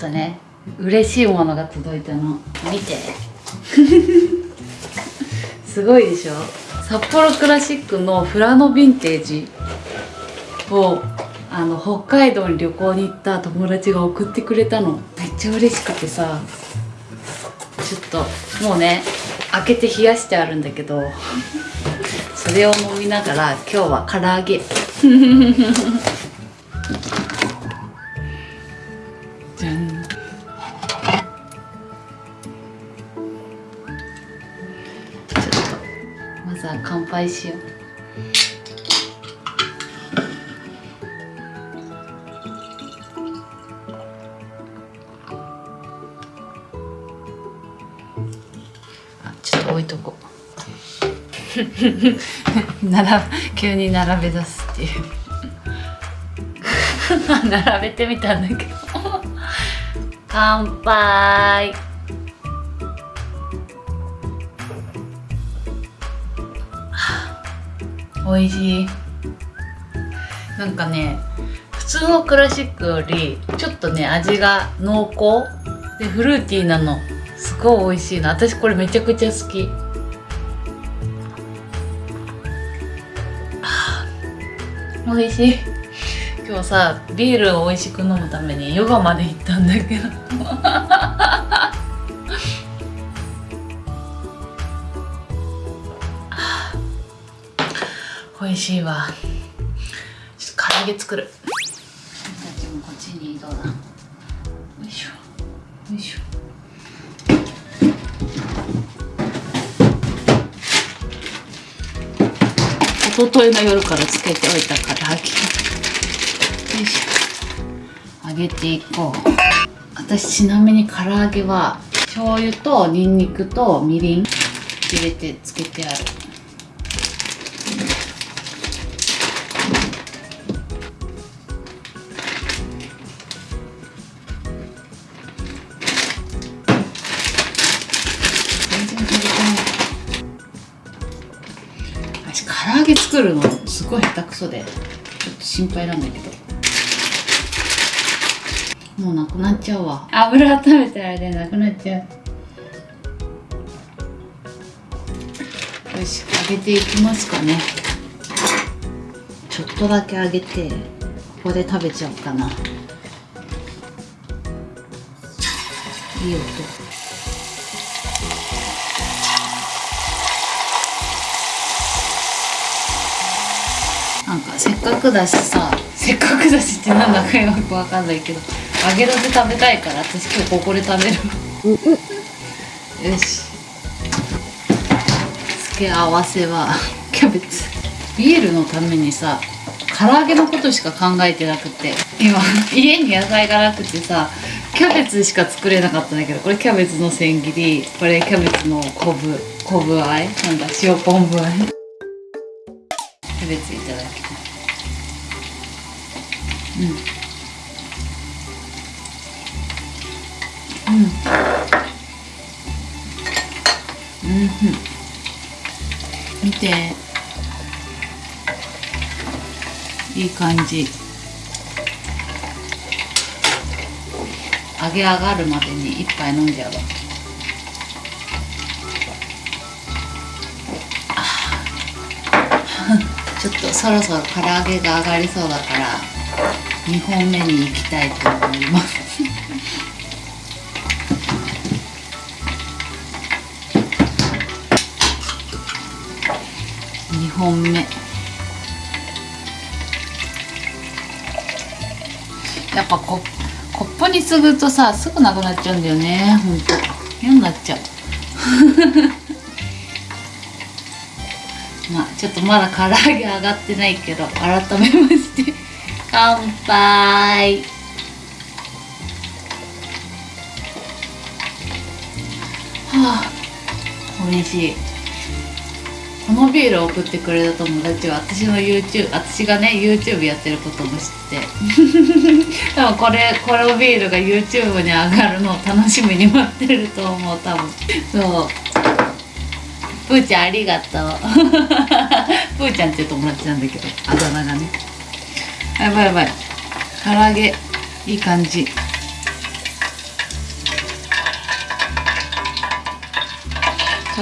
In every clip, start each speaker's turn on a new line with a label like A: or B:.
A: とね嬉しいものが届いたの。見て。すごいでしょ。札幌クラシックのフラノヴィンテージをあの北海道に旅行に行った友達が送ってくれたの。めっちゃ嬉しくてさ。ちょっともうね開けて冷やしてあるんだけど。それを飲みながら今日は唐揚げ は乾杯しよ。うあちょっと置いとこ。う並ぶ急に並べ出すっていう。並べてみたんだけど。乾杯。美味しい。なんかね普通のクラシックよりちょっとね味が濃厚。でフルーティーなの。すごい美味しいの私これめちゃくちゃ好き。美味しい。今日さビールを美味しく飲むためにヨガまで行ったんだけど。美味しいわ。ちょっと唐揚げ作る。私たちもこっちに移動だ？よいしょ。よいしょ。一昨日の夜からつけておいたから揚げ。よいしょ。揚げていこう。私ちなみに唐揚げは醤油とニンニクとみりん入れてつけてある作るのすごい下手くそでちょっと心配なんだけど。もうなくなっちゃうわ。油温めてあれでなくなっちゃう。よし揚げていきますかね。ちょっとだけ揚げてここで食べちゃおうかな。いい音なんかせっかくだしさせっかくだしってなんだかよくわかんないけど揚げたて食べたいから私今日ここで食べる。よし。付け合わせはキャベツ。ビールのためにさ唐揚げのことしか考えてなくて今家に野菜がなくてさキャベツしか作れなかったんだけどこれキャベツの千切りこれキャベツの昆布昆布あえ？なんだ塩昆布あえ？キャベツいただきうん。うん。うん。うん。見ていい感じ揚げ上がるまでに一杯飲ん。じゃうわちょっとそろそろ唐揚げが上がりそうだから2本目に行きたいと思います。2本目。やっぱココップにすぐとさすぐなくなっちゃうんだよねほんと。嫌になっちゃう。まあちょっとまだ唐揚げ上がってないけど改めまして。乾杯。はあ美味しい。このビールを送ってくれた友達は私の YouTube 私がね YouTube やってることも知って。でもこれこのビールが YouTube に上がるのを楽しみに待ってると思う多分。そう。ぷーちゃんありがとう。ぷーちゃんって友達なんだけど。あだ名がね。やばいやばい。唐揚げいい感じ。と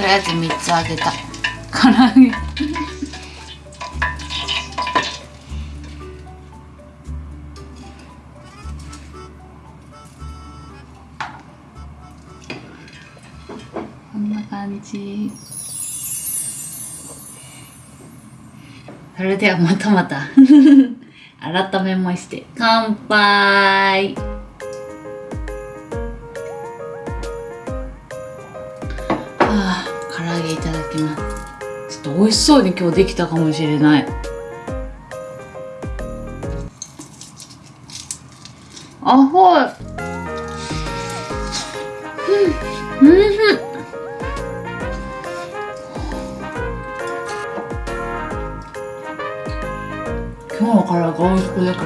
A: りあえず3つあげた。唐揚げ。こんな感じ。それではまたまた。改めまして。乾杯。はあ唐揚げいただきます。ちょっと美味しそうに今日できたかもしれない。あほい。うんうんの唐揚げ美味しくできた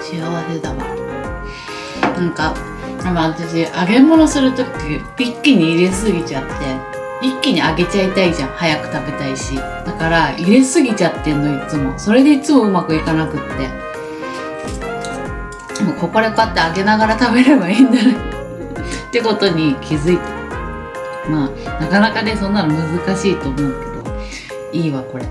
A: 幸せだわ。なんかでも私揚げ物する時一気に入れすぎちゃって一気に揚げちゃいたいじゃん。早く食べたいし。だから入れすぎちゃってんのいつも。それでいつもうまくいかなくって。もうここでこうやって揚げながら食べればいいんだね。ってことに気づいた。まあなかなかねそんなの難しいと思うけどいいわこれ。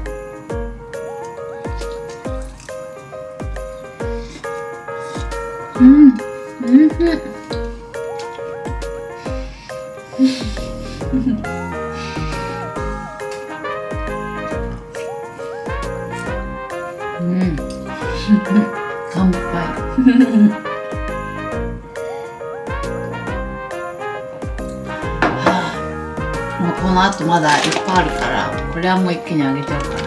A: うんうんうん。乾杯もあとまだいっぱいあるからこれはもう一気にあげちゃうから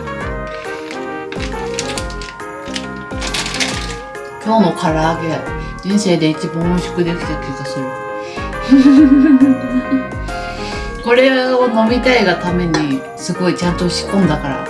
A: 今日の唐揚げ人生で一番美味しくできた気がする。これを飲みたいがためにすごいちゃんと仕込んだから。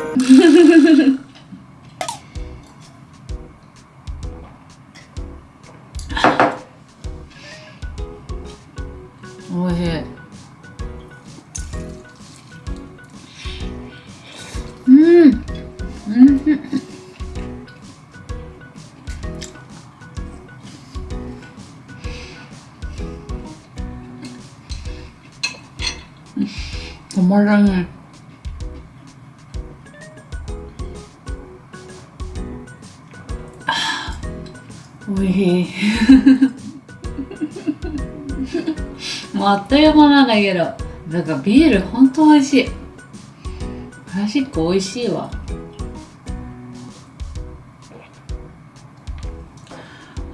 A: 止まらないあーおい。しいもうあっという間なんだけど。だからビールほんと美味しい。クラシック美味しいわ。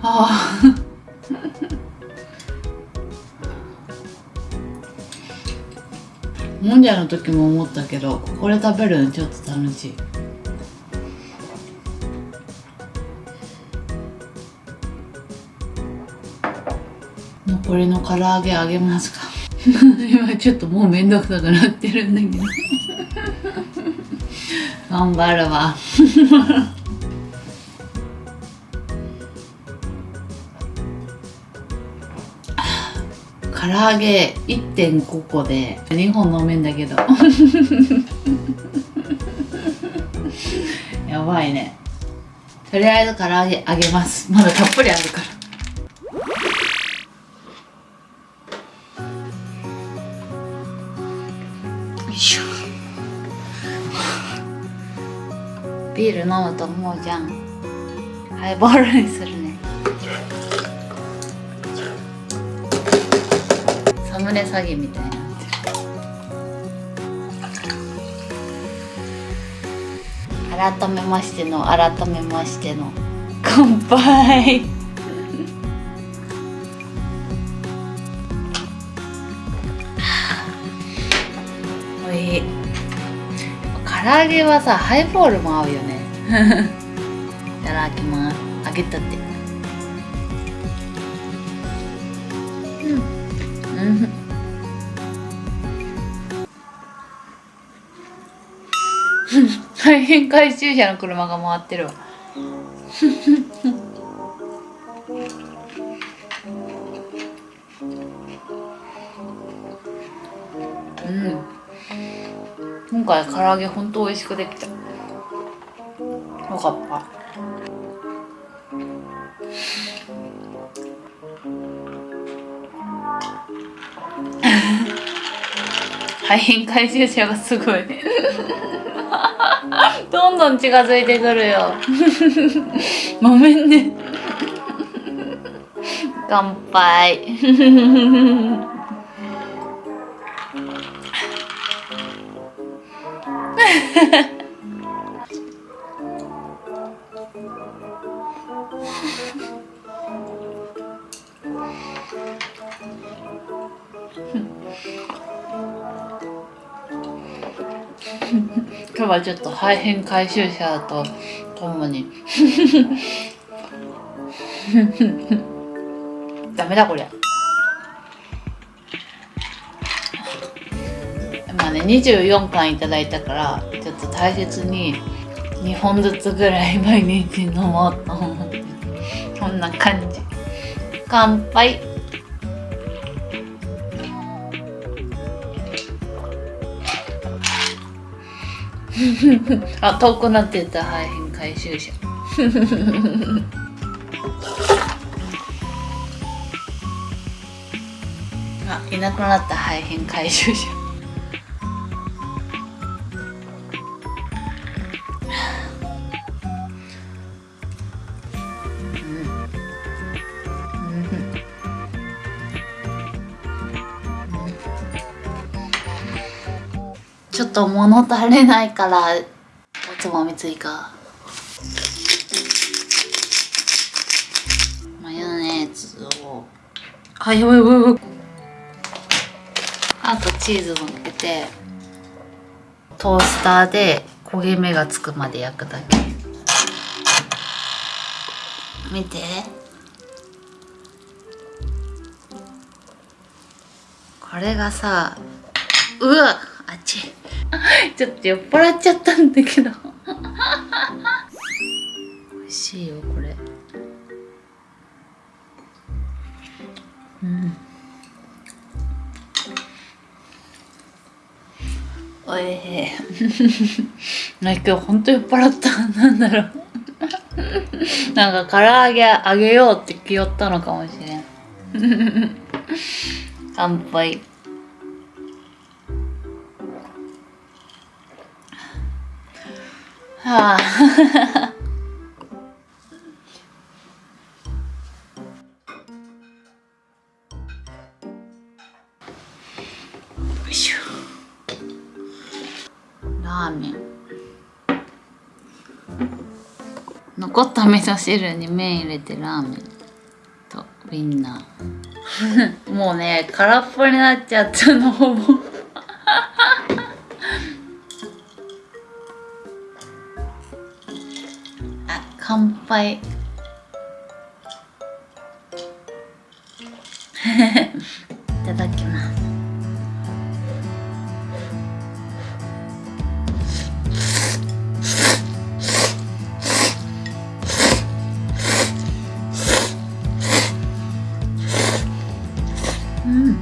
A: ああもんじゃの時も思ったけどこれ食べるのちょっと楽しい。残りの唐揚げあげますか？今ちょっともうめんどくさくなってるんだけど。頑張るわ。唐揚げ1.5個で2本飲めんだけど。やばいね。とりあえず唐揚げあげます。まだたっぷりあるから。よいしょ。ビール飲むと思うじゃん。ハイボールにするねサムネ詐欺みたいになってる改めましての改めましての乾杯。おい。唐揚げはさハイボールも合うよね。いただきます。揚げたて大変回収車の車が回ってるわ。うん。今回唐揚げほんと美味しくできた。よかった。廃品回収車がすごいどんどん近づいてくるよ。ごめんね。乾杯。今日はちょっと廃品回収車とともに。ダメだこりゃ。まあね24巻いただいたからちょっと大切に2本ずつぐらい 毎日飲もうと思って。こんな感じ。乾杯。あ遠くなってた。廃品回収車 あいなくなった。廃品回収車ちょっと物足りないからおつまみ追加。マヨネーズを。あやばいやばいやばい。あとチーズ乗っけてトースターで焦げ目がつくまで焼くだけ。見て。これがさうわあっち。ちょっと酔っ払っちゃったんだけど。美味しいよこれ。うん。おいしい。今日ほんと酔っ払ったなんだろう。なんか唐揚げあげようって気負ったのかもしれん。乾杯。はあラーメン。残った味噌汁に麺入れてラーメンとウインナー。もうね空っぽになっちゃったのほぼ。乾杯。いただきます。うん。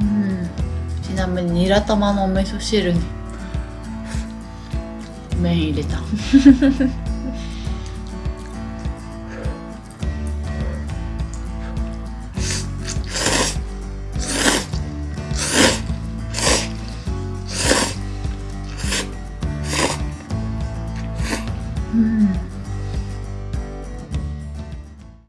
A: うん。ちなみにニラ玉のお味噌汁に。麺入れた。